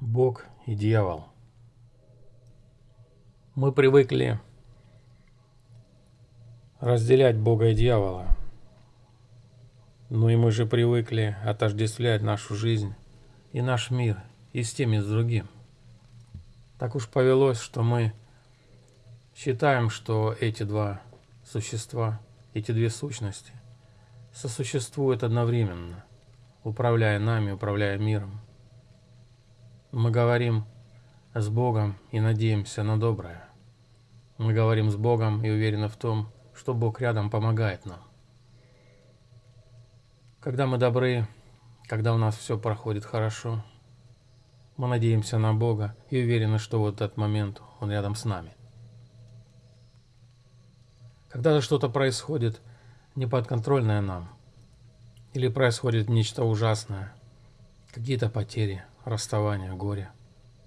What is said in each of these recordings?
Бог и дьявол. Мы привыкли разделять Бога и дьявола. Но и мы же привыкли отождествлять нашу жизнь и наш мир и с тем, и с другим. Так уж повелось, что мы считаем, что эти два существа, эти две сущности сосуществуют одновременно, управляя нами, управляя миром. Мы говорим с Богом и надеемся на доброе. Мы говорим с Богом и уверены в том, что Бог рядом помогает нам. Когда мы добры, когда у нас все проходит хорошо, мы надеемся на Бога и уверены, что вот этот момент Он рядом с нами. Когда что-то происходит неподконтрольное нам, или происходит нечто ужасное, какие-то потери, расставания, горе,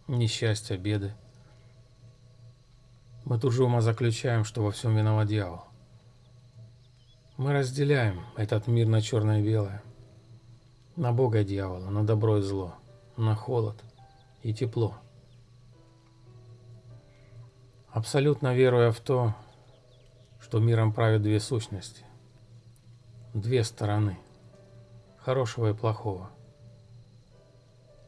несчастья, беды. Мы тут же ума заключаем, что во всем виноват дьявол. Мы разделяем этот мир на черное и белое, на Бога и дьявола, на добро и зло, на холод и тепло. Абсолютно веруя в то, что миром правят две сущности, две стороны, хорошего и плохого –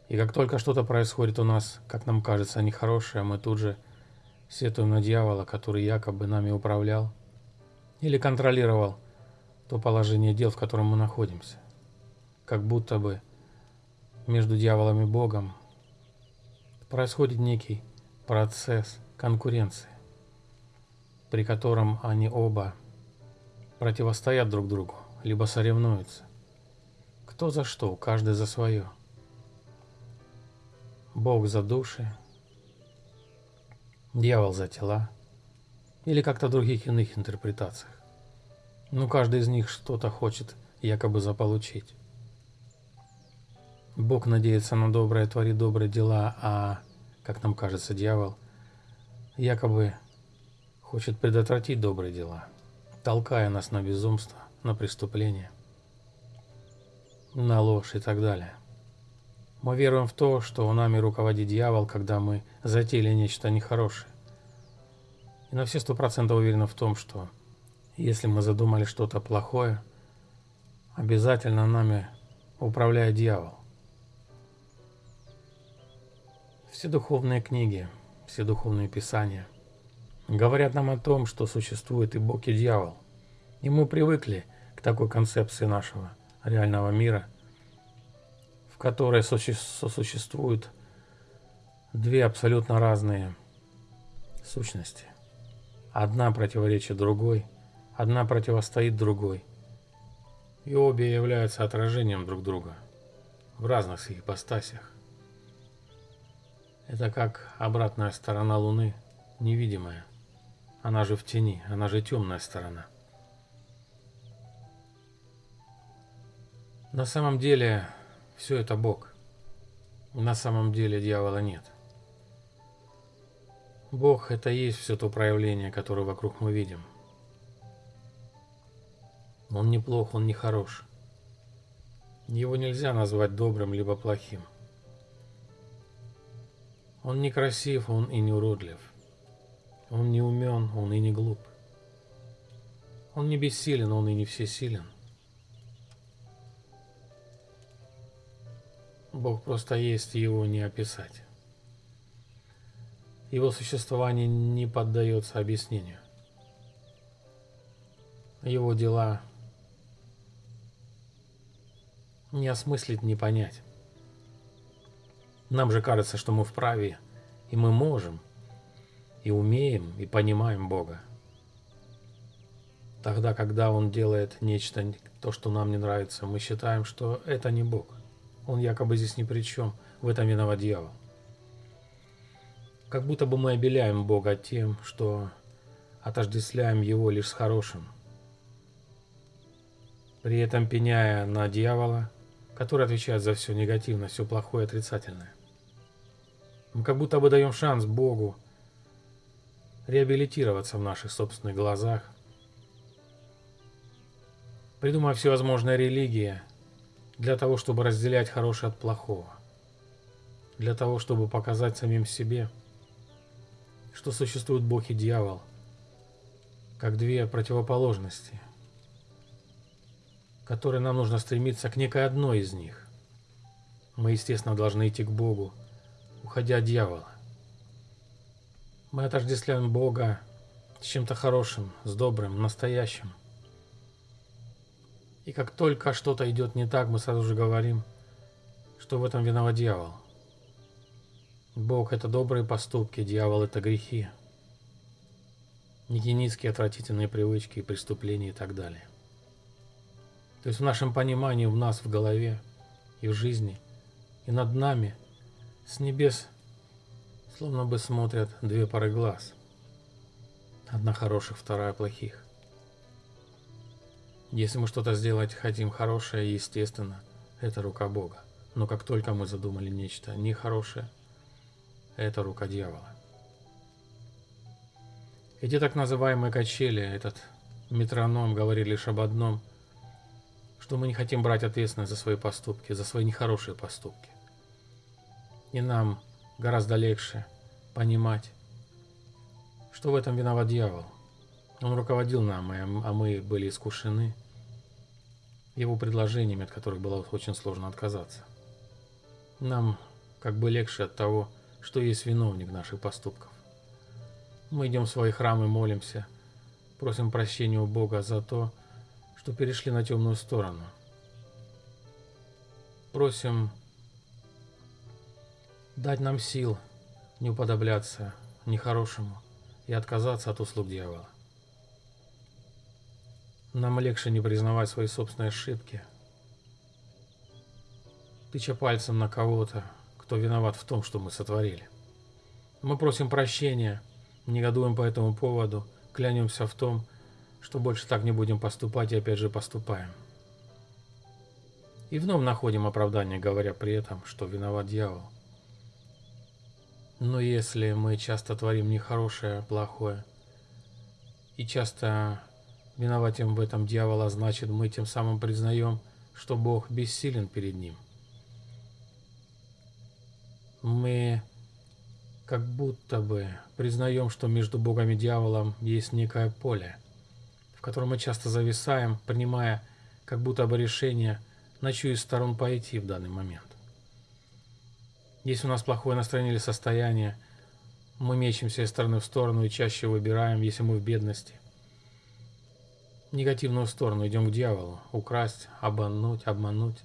и как только что-то происходит у нас, как нам кажется, нехорошее, мы тут же сетуем на дьявола, который якобы нами управлял или контролировал то положение дел, в котором мы находимся. Как будто бы между дьяволом и Богом происходит некий процесс конкуренции, при котором они оба противостоят друг другу, либо соревнуются. Кто за что, каждый за свое. Бог за души, дьявол за тела, или как-то других иных интерпретациях. Но каждый из них что-то хочет якобы заполучить. Бог надеется на доброе, творит добрые дела, а, как нам кажется, дьявол якобы хочет предотвратить добрые дела, толкая нас на безумство, на преступление, на ложь и так далее. Мы веруем в то, что нами руководит дьявол, когда мы затеяли нечто нехорошее. И на все сто процентов уверены в том, что если мы задумали что-то плохое, обязательно нами управляет дьявол. Все духовные книги, все духовные писания говорят нам о том, что существует и Бог, и дьявол. И мы привыкли к такой концепции нашего реального мира – которой сосуществуют две абсолютно разные сущности. Одна противоречит другой, одна противостоит другой. И обе являются отражением друг друга в разных своих ипостасях. Это как обратная сторона Луны, невидимая. Она же в тени, она же темная сторона. На самом деле, все это Бог. На самом деле дьявола нет. Бог – это и есть все то проявление, которое вокруг мы видим. Он не плох, он не хорош. Его нельзя назвать добрым либо плохим. Он не красив, он и не уродлив. Он не умен, он и не глуп. Он не бессилен, он и не всесилен. Бог просто есть, его не описать. Его существование не поддается объяснению. Его дела не осмыслить, не понять. Нам же кажется, что мы вправе, и мы можем, и умеем, и понимаем Бога. Тогда, когда Он делает нечто, то, что нам не нравится, мы считаем, что это не Бог. Он якобы здесь ни при чем. В этом виноват дьявол. Как будто бы мы обеляем Бога тем, что отождествляем Его лишь с хорошим. При этом пеняя на дьявола, который отвечает за все негативное, все плохое и отрицательное. Мы как будто бы даем шанс Богу реабилитироваться в наших собственных глазах, придумав всевозможные религии, для того, чтобы разделять хорошее от плохого. для того, чтобы показать самим себе, что существует Бог и дьявол, как две противоположности, которые нам нужно стремиться к некой одной из них. Мы, естественно, должны идти к Богу, уходя от дьявола. Мы отождествляем Бога с чем-то хорошим, с добрым, настоящим. И как только что-то идет не так, мы сразу же говорим, что в этом виноват дьявол. Бог – это добрые поступки, дьявол – это грехи. Нигенистские отвратительные привычки, преступления и так далее. То есть в нашем понимании, в нас, в голове и в жизни, и над нами, с небес, словно бы смотрят две пары глаз. Одна хороших, вторая плохих. Если мы что-то сделать хотим хорошее, естественно, это рука Бога. Но как только мы задумали нечто нехорошее, это рука дьявола. Эти так называемые качели, этот метроном говорили лишь об одном, что мы не хотим брать ответственность за свои поступки, за свои нехорошие поступки. И нам гораздо легче понимать, что в этом виноват дьявол. Он руководил нам, а мы были искушены его предложениями, от которых было очень сложно отказаться. Нам как бы легче от того, что есть виновник наших поступков. Мы идем в свои храмы, молимся, просим прощения у Бога за то, что перешли на темную сторону. Просим дать нам сил не уподобляться нехорошему и отказаться от услуг дьявола. Нам легче не признавать свои собственные ошибки, тыча пальцем на кого-то, кто виноват в том, что мы сотворили. Мы просим прощения, негодуем по этому поводу, клянемся в том, что больше так не будем поступать и опять же поступаем. И вновь находим оправдание, говоря при этом, что виноват дьявол. Но если мы часто творим нехорошее, плохое, и часто виноватим в этом дьявола, значит мы тем самым признаем, что Бог бессилен перед ним – мы как будто бы признаем, что между Богом и дьяволом есть некое поле, в котором мы часто зависаем, принимая как будто бы решение, на чью из сторон пойти в данный момент. Если у нас плохое настроение или состояние, мы мечемся из стороны в сторону и чаще выбираем, если мы в бедности. Негативную сторону идем к дьяволу, украсть, обмануть, обмануть,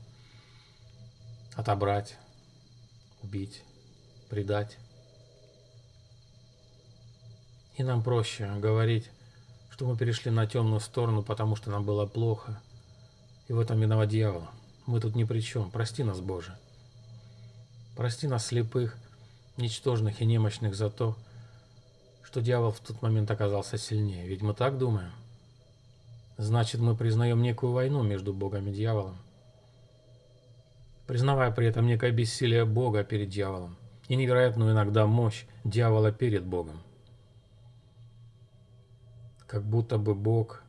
отобрать, убить предать. И нам проще говорить, что мы перешли на темную сторону, потому что нам было плохо. И в этом виноват дьявол. Мы тут ни при чем. Прости нас, Боже. Прости нас, слепых, ничтожных и немощных, за то, что дьявол в тот момент оказался сильнее. Ведь мы так думаем. Значит, мы признаем некую войну между Богом и дьяволом, признавая при этом некое бессилие Бога перед дьяволом и невероятную иногда мощь дьявола перед Богом. Как будто бы Бог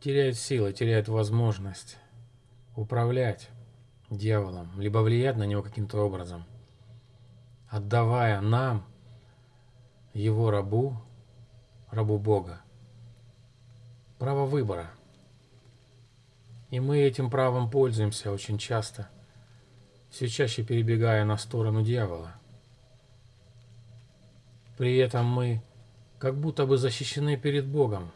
теряет силы, теряет возможность управлять дьяволом, либо влиять на него каким-то образом, отдавая нам, его рабу, рабу Бога, право выбора. И мы этим правом пользуемся очень часто – все чаще перебегая на сторону дьявола. При этом мы как будто бы защищены перед Богом.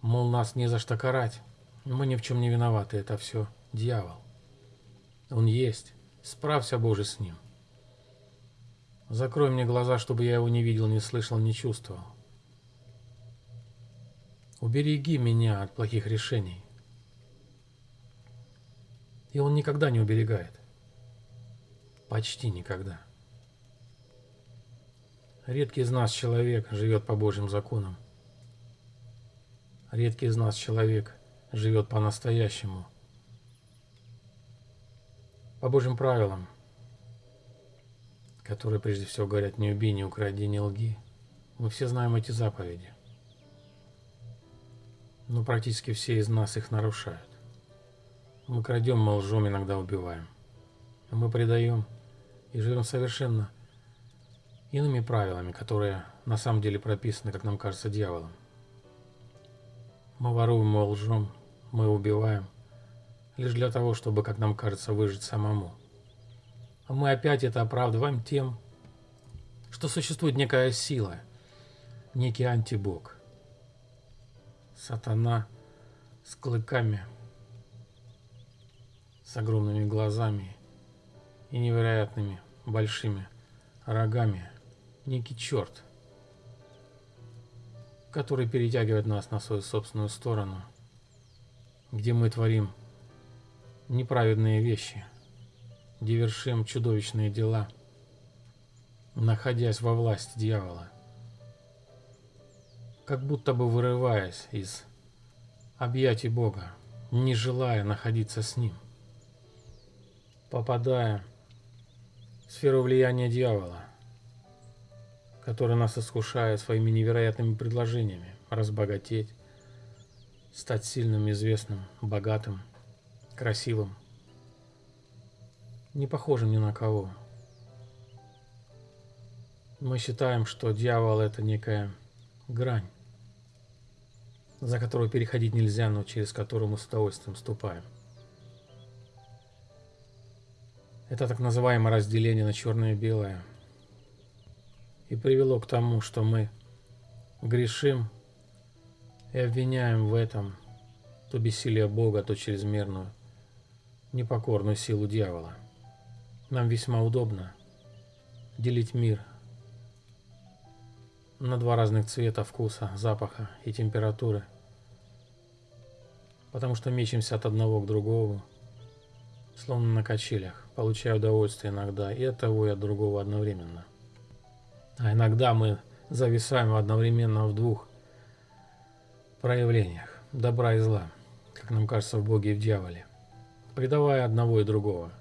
Мол, нас не за что карать, мы ни в чем не виноваты, это все дьявол. Он есть, справься, Боже, с ним. Закрой мне глаза, чтобы я его не видел, не слышал, не чувствовал. Убереги меня от плохих решений. И он никогда не уберегает. Почти никогда. Редкий из нас человек живет по Божьим законам. Редкий из нас человек живет по-настоящему. По Божьим правилам, которые прежде всего говорят «не убей, не укради, не лги». Мы все знаем эти заповеди. Но практически все из нас их нарушают. Мы крадем, мы лжем, иногда убиваем. Мы предаем и живем совершенно иными правилами, которые на самом деле прописаны, как нам кажется, дьяволом. Мы воруем, мы лжем, мы убиваем, лишь для того, чтобы, как нам кажется, выжить самому. А мы опять это оправдываем тем, что существует некая сила, некий антибог. Сатана с клыками, с огромными глазами и невероятными большими рогами, некий черт, который перетягивает нас на свою собственную сторону, где мы творим неправедные вещи, где вершим чудовищные дела, находясь во власти дьявола, как будто бы вырываясь из объятий Бога, не желая находиться с Ним, попадая в сферу влияния дьявола, который нас искушает своими невероятными предложениями разбогатеть, стать сильным, известным, богатым, красивым, не похожим ни на кого. Мы считаем, что дьявол это некая грань, за которую переходить нельзя, но через которую мы с удовольствием ступаем. Это так называемое разделение на черное и белое – и привело к тому, что мы грешим и обвиняем в этом то бессилие Бога, то чрезмерную, непокорную силу дьявола. Нам весьма удобно делить мир на два разных цвета, вкуса, запаха и температуры, потому что мечемся от одного к другому, словно на качелях, получая удовольствие иногда и от того, и от другого одновременно. А иногда мы зависаем одновременно в двух проявлениях – добра и зла, как нам кажется в Боге и в дьяволе, предавая одного и другого.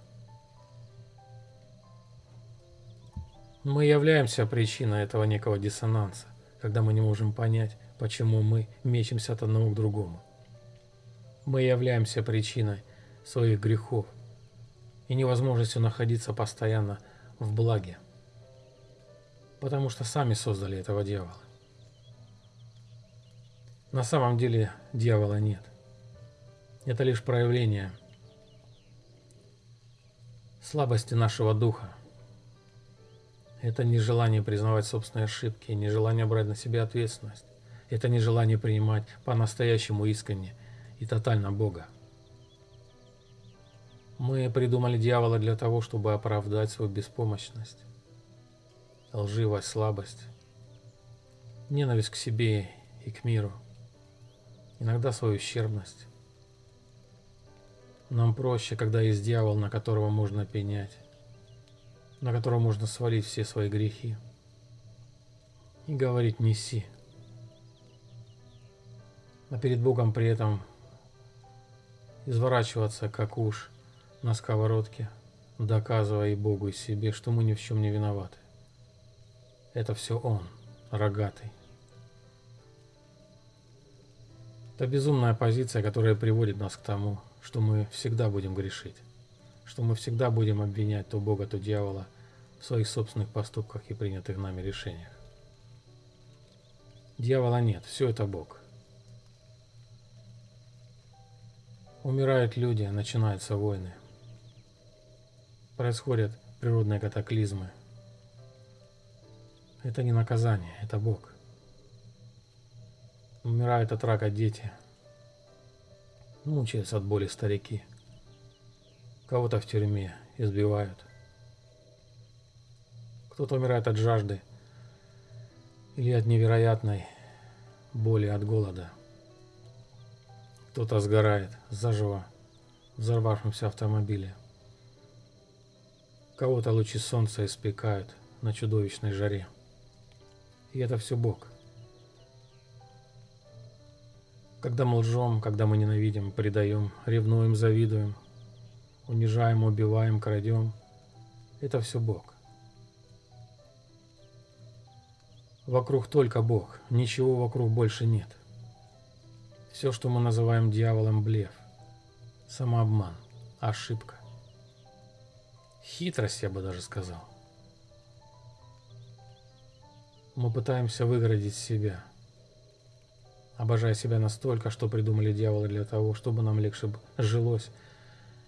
Мы являемся причиной этого некого диссонанса, когда мы не можем понять, почему мы мечемся от одного к другому. Мы являемся причиной своих грехов и невозможностью находиться постоянно в благе потому что сами создали этого дьявола. На самом деле дьявола нет. Это лишь проявление слабости нашего духа. Это не желание признавать собственные ошибки, не желание брать на себя ответственность. Это не желание принимать по-настоящему искренне и тотально Бога. Мы придумали дьявола для того, чтобы оправдать свою беспомощность лживость, слабость, ненависть к себе и к миру, иногда свою ущербность. Нам проще, когда есть дьявол, на которого можно пенять, на которого можно свалить все свои грехи и говорить «неси». А перед Богом при этом изворачиваться, как уж на сковородке, доказывая и Богу, и себе, что мы ни в чем не виноваты. Это все он, рогатый. Это безумная позиция, которая приводит нас к тому, что мы всегда будем грешить, что мы всегда будем обвинять то Бога, то дьявола в своих собственных поступках и принятых нами решениях. Дьявола нет, все это Бог. Умирают люди, начинаются войны. Происходят природные катаклизмы, это не наказание, это Бог. Умирают от рака дети. Мучаются от боли старики. Кого-то в тюрьме избивают. Кто-то умирает от жажды или от невероятной боли от голода. Кто-то сгорает заживо в взорвавшемся автомобиле. Кого-то лучи солнца испекают на чудовищной жаре. И это все Бог. Когда мы лжем, когда мы ненавидим, предаем, ревнуем, завидуем, унижаем, убиваем, крадем, это все Бог. Вокруг только Бог, ничего вокруг больше нет. Все, что мы называем дьяволом, блеф, самообман, ошибка, хитрость, я бы даже сказал. Мы пытаемся выгородить себя, обожая себя настолько, что придумали дьяволы для того, чтобы нам легче жилось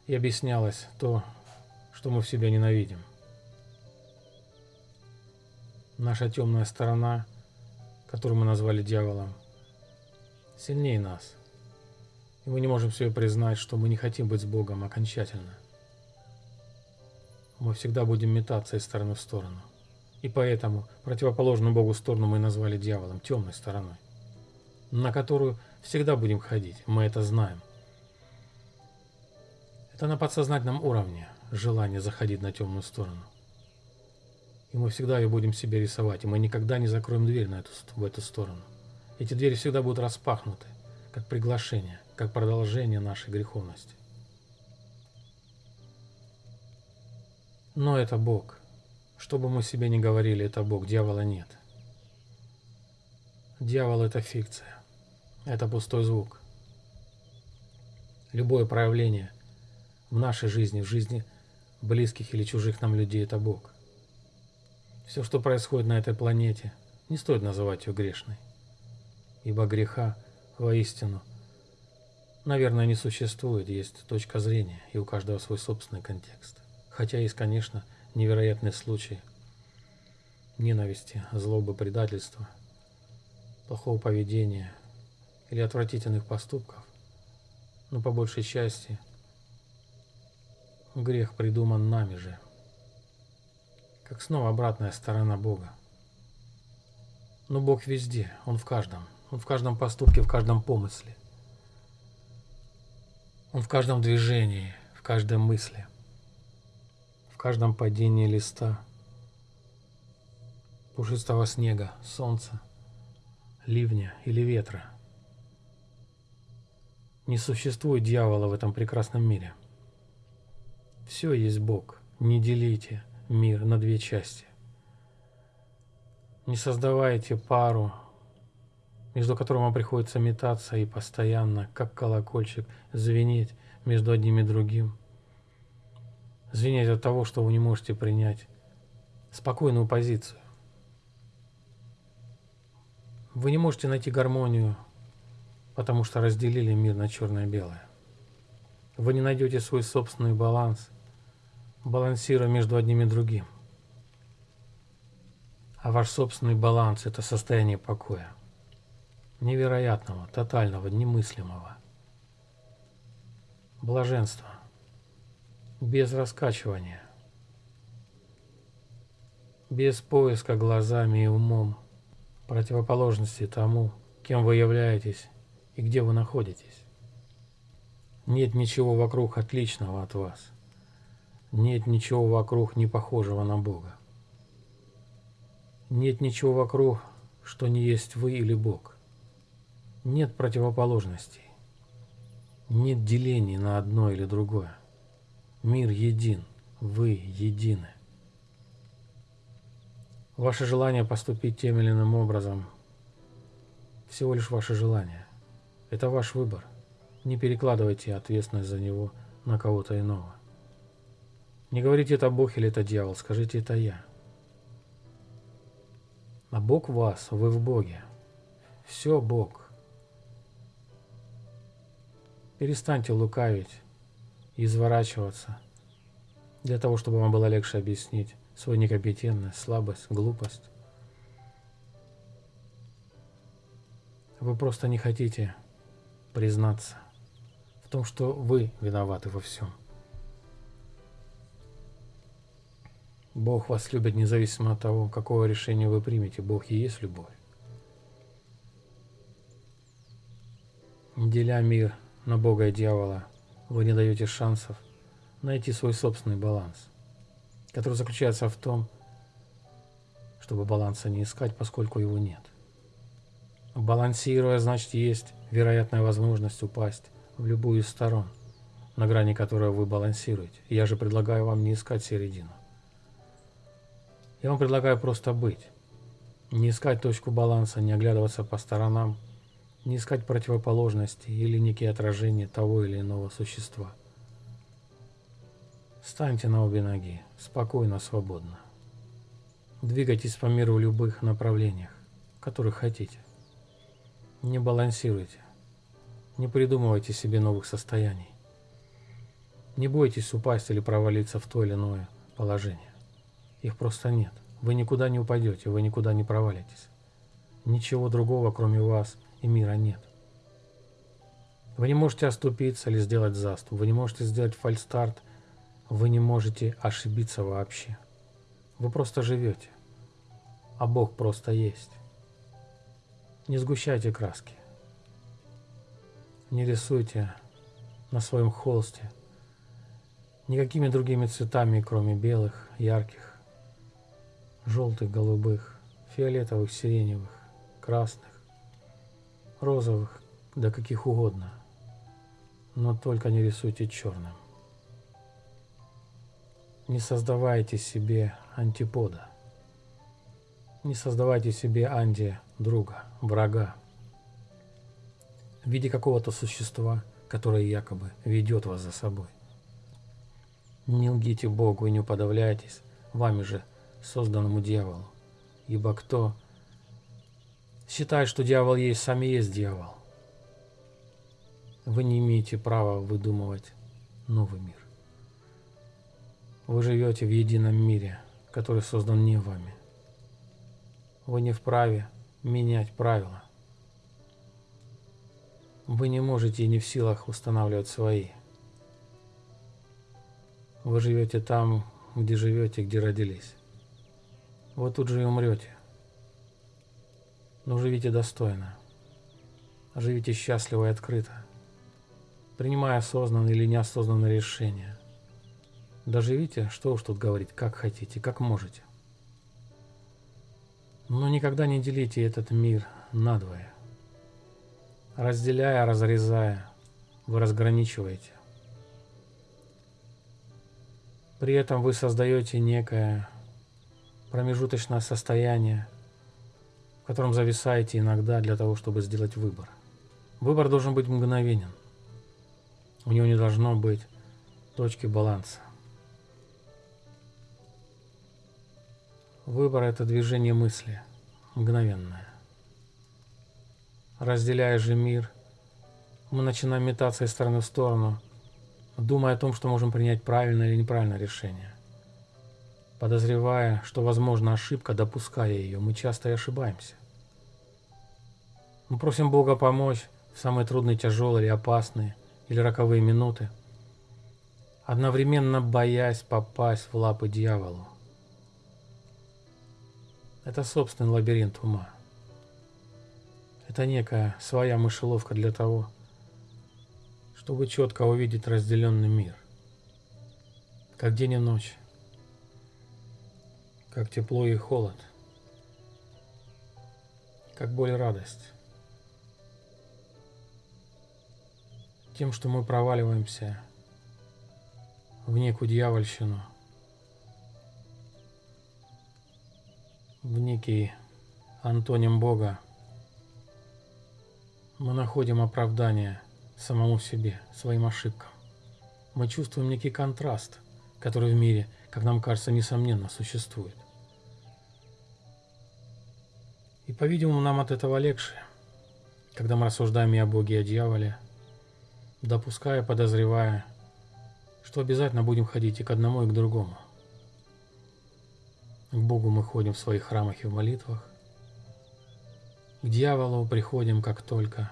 и объяснялось то, что мы в себе ненавидим. Наша темная сторона, которую мы назвали дьяволом, сильнее нас. И мы не можем себе признать, что мы не хотим быть с Богом окончательно. Мы всегда будем метаться из стороны в сторону. И поэтому противоположную Богу сторону мы назвали дьяволом, темной стороной, на которую всегда будем ходить, мы это знаем. Это на подсознательном уровне желание заходить на темную сторону. И мы всегда ее будем себе рисовать, и мы никогда не закроем дверь на эту, в эту сторону. Эти двери всегда будут распахнуты, как приглашение, как продолжение нашей греховности. Но это Бог. Что бы мы себе ни говорили, это Бог, дьявола нет. Дьявол – это фикция. Это пустой звук. Любое проявление в нашей жизни, в жизни близких или чужих нам людей – это Бог. Все, что происходит на этой планете, не стоит называть ее грешной. Ибо греха воистину, наверное, не существует, есть точка зрения, и у каждого свой собственный контекст. Хотя есть, конечно, невероятные случаи ненависти, злобы, предательства, плохого поведения или отвратительных поступков, но по большей части грех придуман нами же, как снова обратная сторона Бога. Но Бог везде, Он в каждом, Он в каждом поступке, в каждом помысле, Он в каждом движении, в каждой мысли – каждом падении листа, пушистого снега, солнца, ливня или ветра. Не существует дьявола в этом прекрасном мире. Все есть Бог. Не делите мир на две части. Не создавайте пару, между которым вам приходится метаться и постоянно, как колокольчик, звенеть между одним и другим – звенеть от того, что вы не можете принять спокойную позицию. Вы не можете найти гармонию, потому что разделили мир на черное и белое. Вы не найдете свой собственный баланс, балансируя между одним и другим. А ваш собственный баланс – это состояние покоя. Невероятного, тотального, немыслимого. Блаженства без раскачивания, без поиска глазами и умом противоположности тому, кем вы являетесь и где вы находитесь. Нет ничего вокруг отличного от вас. Нет ничего вокруг не похожего на Бога. Нет ничего вокруг, что не есть вы или Бог. Нет противоположностей. Нет делений на одно или другое. Мир един, вы едины. Ваше желание поступить тем или иным образом – всего лишь ваше желание. Это ваш выбор. Не перекладывайте ответственность за него на кого-то иного. Не говорите это Бог или это дьявол, скажите это я. А Бог вас, вы в Боге. Все Бог. Перестаньте лукавить изворачиваться, для того, чтобы вам было легче объяснить свою некомпетентность, слабость, глупость. Вы просто не хотите признаться в том, что вы виноваты во всем. Бог вас любит независимо от того, какого решения вы примете. Бог и есть любовь. Деля мир на Бога и дьявола – вы не даете шансов найти свой собственный баланс, который заключается в том, чтобы баланса не искать, поскольку его нет. Балансируя, значит, есть вероятная возможность упасть в любую из сторон, на грани которой вы балансируете. Я же предлагаю вам не искать середину. Я вам предлагаю просто быть. Не искать точку баланса, не оглядываться по сторонам – не искать противоположности или некие отражения того или иного существа. Встаньте на обе ноги, спокойно, свободно. Двигайтесь по миру в любых направлениях, которых хотите. Не балансируйте. Не придумывайте себе новых состояний. Не бойтесь упасть или провалиться в то или иное положение. Их просто нет. Вы никуда не упадете, вы никуда не провалитесь. Ничего другого, кроме вас и мира нет. Вы не можете оступиться или сделать заступ, вы не можете сделать фальстарт, вы не можете ошибиться вообще. Вы просто живете, а Бог просто есть. Не сгущайте краски. Не рисуйте на своем холсте никакими другими цветами, кроме белых, ярких, желтых, голубых, фиолетовых, сиреневых, красных, розовых, да каких угодно но только не рисуйте черным. Не создавайте себе антипода. Не создавайте себе анди друга, врага. В виде какого-то существа, которое якобы ведет вас за собой. Не лгите Богу и не уподавляйтесь вами же созданному дьяволу. Ибо кто считает, что дьявол есть, сам и есть дьявол. Вы не имеете права выдумывать новый мир. Вы живете в едином мире, который создан не вами. Вы не вправе менять правила. Вы не можете и не в силах устанавливать свои. Вы живете там, где живете, где родились. Вы тут же и умрете. Но живите достойно. Живите счастливо и открыто принимая осознанные или неосознанные решения. Даже видите, что уж тут говорить, как хотите, как можете. Но никогда не делите этот мир надвое. Разделяя, разрезая, вы разграничиваете. При этом вы создаете некое промежуточное состояние, в котором зависаете иногда для того, чтобы сделать выбор. Выбор должен быть мгновенен. У него не должно быть точки баланса. Выбор – это движение мысли, мгновенное. Разделяя же мир, мы начинаем метаться из стороны в сторону, думая о том, что можем принять правильное или неправильное решение. Подозревая, что возможна ошибка, допуская ее, мы часто и ошибаемся. Мы просим Бога помочь в самые трудные, тяжелые или опасные – или роковые минуты, одновременно боясь попасть в лапы дьяволу. Это собственный лабиринт ума. Это некая своя мышеловка для того, чтобы четко увидеть разделенный мир. Как день и ночь. Как тепло и холод. Как боль и радость. тем, что мы проваливаемся в некую дьявольщину, в некий антоним Бога, мы находим оправдание самому себе, своим ошибкам. Мы чувствуем некий контраст, который в мире, как нам кажется, несомненно существует. И, по-видимому, нам от этого легче, когда мы рассуждаем и о Боге, и о дьяволе – допуская, подозревая, что обязательно будем ходить и к одному, и к другому. К Богу мы ходим в своих храмах и в молитвах. К дьяволу приходим, как только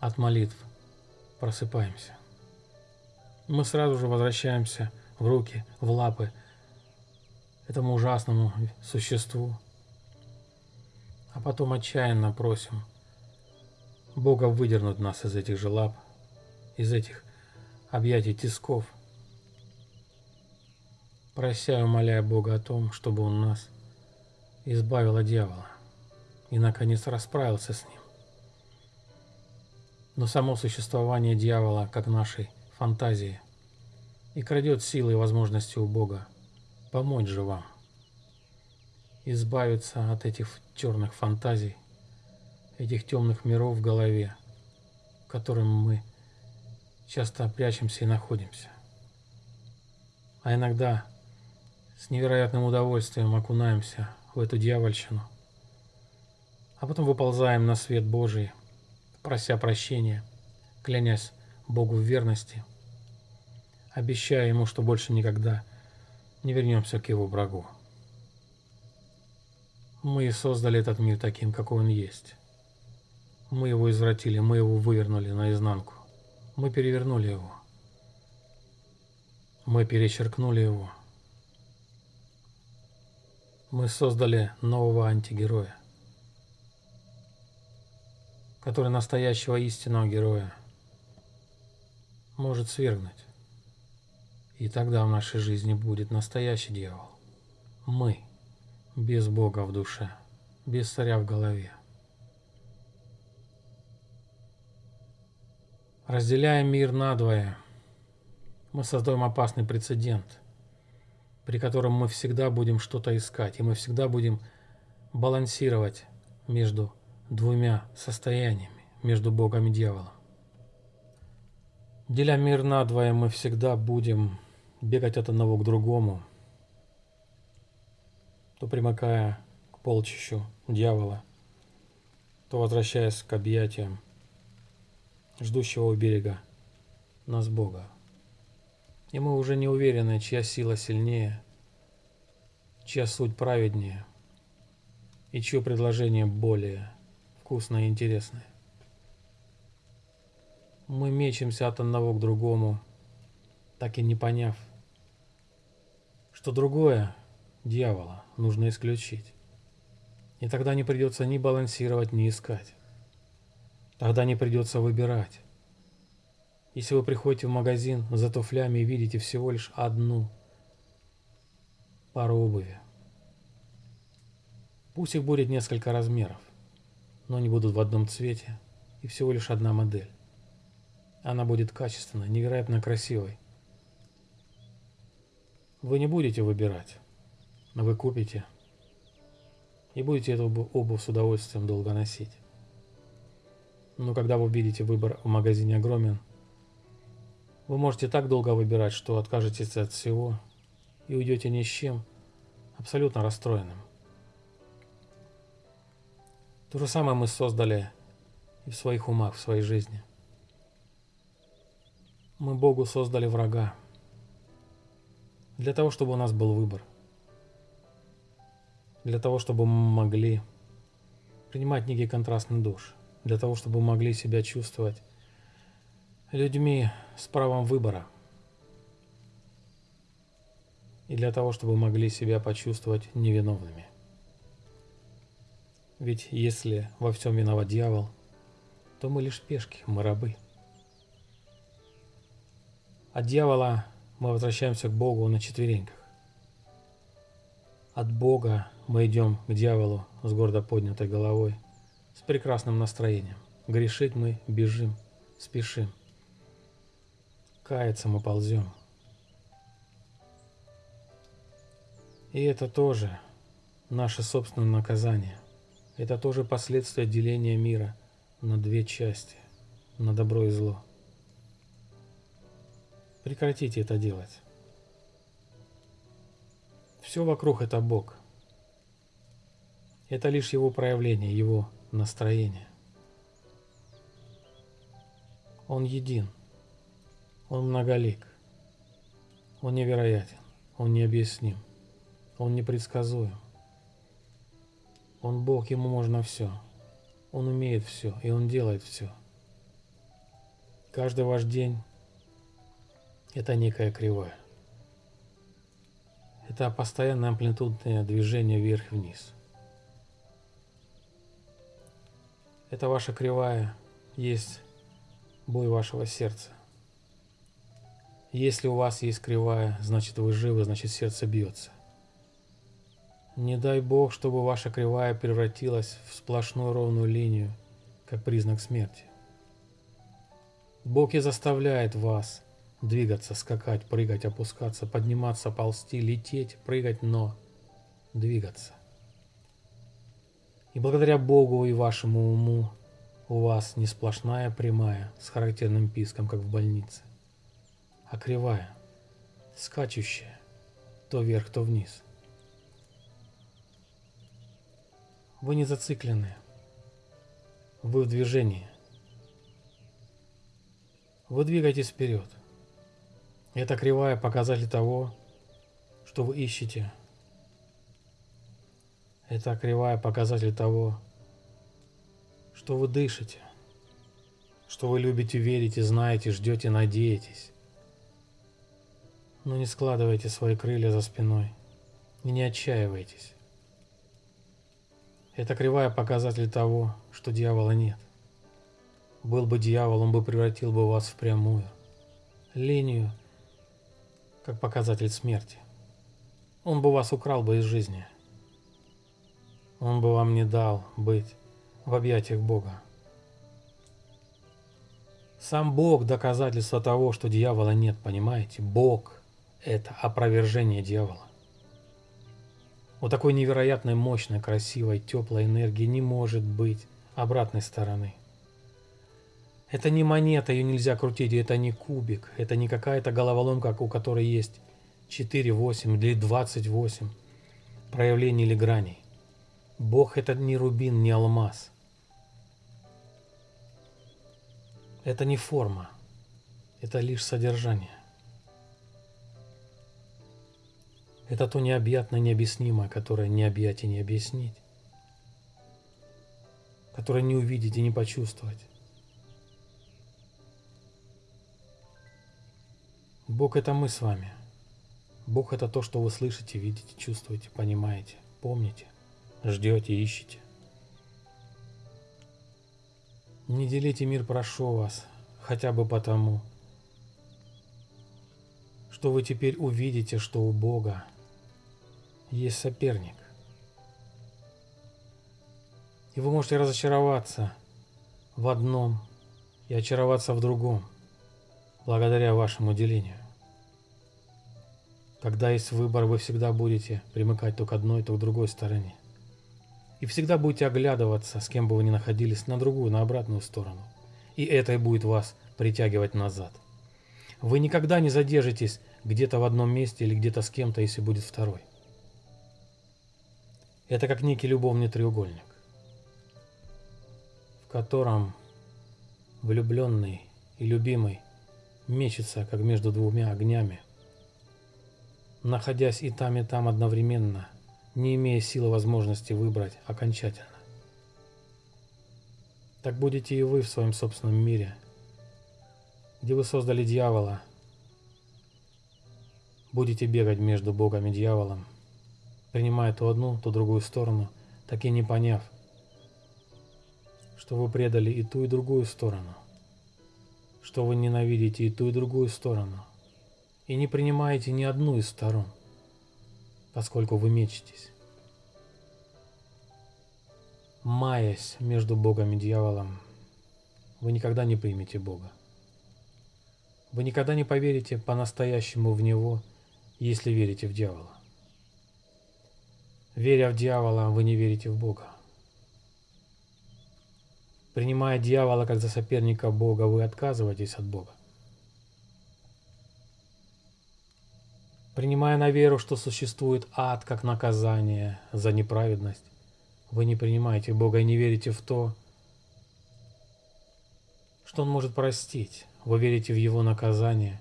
от молитв просыпаемся. Мы сразу же возвращаемся в руки, в лапы этому ужасному существу, а потом отчаянно просим Бога выдернуть нас из этих же лап, из этих объятий тисков, прося и умоляя Бога о том, чтобы Он нас избавил от дьявола и, наконец, расправился с ним. Но само существование дьявола, как нашей фантазии, и крадет силы и возможности у Бога помочь же вам избавиться от этих черных фантазий, этих темных миров в голове, в котором мы часто прячемся и находимся. а иногда с невероятным удовольствием окунаемся в эту дьявольщину, а потом выползаем на свет Божий, прося прощения, клянясь Богу в верности, обещая Ему, что больше никогда не вернемся к Его врагу. Мы создали этот мир таким, какой он есть. Мы его извратили, мы его вывернули наизнанку. Мы перевернули его. Мы перечеркнули его. Мы создали нового антигероя, который настоящего истинного героя может свергнуть. И тогда в нашей жизни будет настоящий дьявол. Мы, без Бога в душе, без царя в голове. Разделяя мир надвое, мы создаем опасный прецедент, при котором мы всегда будем что-то искать, и мы всегда будем балансировать между двумя состояниями, между Богом и дьяволом. Деля мир надвое, мы всегда будем бегать от одного к другому, то примыкая к полчищу дьявола, то возвращаясь к объятиям ждущего у берега нас Бога. И мы уже не уверены, чья сила сильнее, чья суть праведнее, и чье предложение более вкусное и интересное. Мы мечемся от одного к другому, так и не поняв, что другое, дьявола, нужно исключить. И тогда не придется ни балансировать, ни искать. Тогда не придется выбирать. Если вы приходите в магазин за туфлями и видите всего лишь одну пару обуви, пусть их будет несколько размеров, но они будут в одном цвете и всего лишь одна модель. Она будет качественной, невероятно красивой. Вы не будете выбирать, но вы купите и будете эту обувь с удовольствием долго носить. Но когда вы видите выбор в магазине огромен, вы можете так долго выбирать, что откажетесь от всего и уйдете ни с чем, абсолютно расстроенным. То же самое мы создали и в своих умах, в своей жизни. Мы Богу создали врага для того, чтобы у нас был выбор. Для того, чтобы мы могли принимать некий контрастный душ. Для того, чтобы мы могли себя чувствовать людьми с правом выбора. И для того, чтобы могли себя почувствовать невиновными. Ведь если во всем виноват дьявол, то мы лишь пешки, мы рабы. От дьявола мы возвращаемся к Богу на четвереньках. От Бога мы идем к дьяволу с гордо поднятой головой, с прекрасным настроением. Грешить мы бежим, спешим. Каяться мы ползем. И это тоже наше собственное наказание. Это тоже последствия деления мира на две части, на добро и зло. Прекратите это делать. Все вокруг это Бог. Это лишь Его проявление, Его настроение. Он един. Он многолик. Он невероятен. Он необъясним. Он непредсказуем. Он Бог, ему можно все. Он умеет все, и он делает все. Каждый ваш день – это некая кривая. Это постоянное амплитудное движение вверх-вниз. Это ваша кривая есть бой вашего сердца. Если у вас есть кривая, значит вы живы, значит сердце бьется. Не дай Бог, чтобы ваша кривая превратилась в сплошную ровную линию, как признак смерти. Бог и заставляет вас двигаться, скакать, прыгать, опускаться, подниматься, ползти, лететь, прыгать, но двигаться. И благодаря Богу и вашему уму у вас не сплошная прямая с характерным писком, как в больнице, а кривая, скачущая, то вверх, то вниз. Вы не зациклены. Вы в движении. Вы двигаетесь вперед. Это кривая показатель того, что вы ищете. Это кривая показатель того, что вы дышите, что вы любите верить и знаете, ждете, надеетесь. Но не складывайте свои крылья за спиной и не отчаивайтесь. Это кривая показатель того, что дьявола нет. Был бы дьявол, он бы превратил бы вас в прямую линию, как показатель смерти. Он бы вас украл бы из жизни. Он бы вам не дал быть в объятиях Бога. Сам Бог – доказательство того, что дьявола нет, понимаете? Бог – это опровержение дьявола. У такой невероятной, мощной, красивой, теплой энергии не может быть обратной стороны. Это не монета, ее нельзя крутить, это не кубик, это не какая-то головоломка, у которой есть 4, 8 или 28 проявлений или граней. Бог это не рубин, не алмаз. Это не форма, это лишь содержание. Это то необъятное, необъяснимое, которое не объять и не объяснить, которое не увидеть и не почувствовать. Бог – это мы с вами. Бог – это то, что вы слышите, видите, чувствуете, понимаете, помните, ждете, ищете. Не делите мир, прошу вас, хотя бы потому, что вы теперь увидите, что у Бога – есть соперник. И вы можете разочароваться в одном и очароваться в другом, благодаря вашему делению. Когда есть выбор, вы всегда будете примыкать то к одной, то к другой стороне. И всегда будете оглядываться, с кем бы вы ни находились, на другую, на обратную сторону. И это и будет вас притягивать назад. Вы никогда не задержитесь где-то в одном месте или где-то с кем-то, если будет второй. Это как некий любовный треугольник, в котором влюбленный и любимый мечется, как между двумя огнями, находясь и там, и там одновременно, не имея силы возможности выбрать окончательно. Так будете и вы в своем собственном мире, где вы создали дьявола, будете бегать между Богом и дьяволом, принимая то одну, то другую сторону, так и не поняв, что вы предали и ту, и другую сторону, что вы ненавидите и ту, и другую сторону, и не принимаете ни одну из сторон, поскольку вы мечетесь. Маясь между Богом и дьяволом, вы никогда не примете Бога. Вы никогда не поверите по-настоящему в Него, если верите в дьявола. Веря в дьявола, вы не верите в Бога. Принимая дьявола как за соперника Бога, вы отказываетесь от Бога. Принимая на веру, что существует ад как наказание за неправедность, вы не принимаете Бога и не верите в то, что Он может простить. Вы верите в Его наказание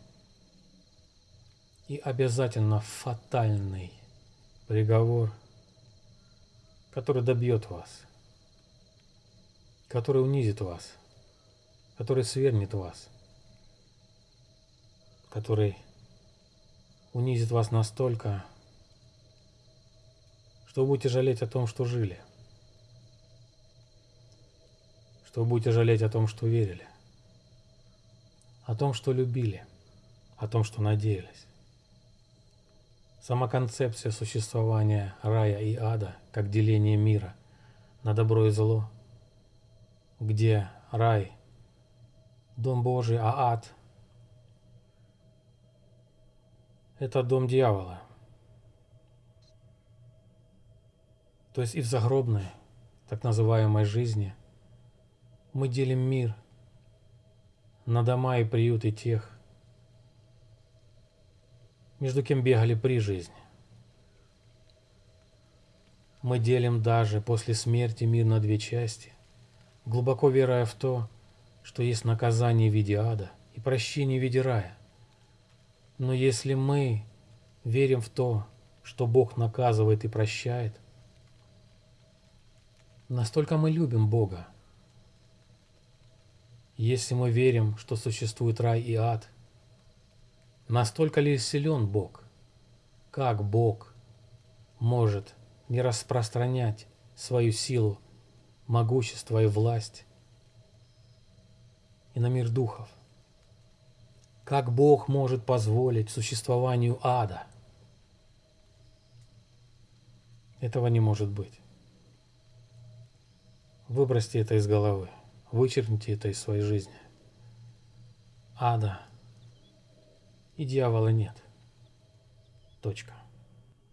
и обязательно фатальный приговор – который добьет вас, который унизит вас, который свернет вас, который унизит вас настолько, что вы будете жалеть о том, что жили, что вы будете жалеть о том, что верили, о том, что любили, о том, что надеялись. Сама концепция существования рая и ада как деление мира на добро и зло, где рай – дом Божий, а ад – это дом дьявола. То есть и в загробной, так называемой жизни, мы делим мир на дома и приюты тех, между кем бегали при жизни. Мы делим даже после смерти мир на две части, глубоко веруя в то, что есть наказание в виде ада и прощение в виде рая. Но если мы верим в то, что Бог наказывает и прощает, настолько мы любим Бога. Если мы верим, что существует рай и ад, настолько ли силен Бог? Как Бог может не распространять свою силу, могущество и власть и на мир духов. Как Бог может позволить существованию ада? Этого не может быть. Выбросьте это из головы, вычеркните это из своей жизни. Ада и дьявола нет. Точка.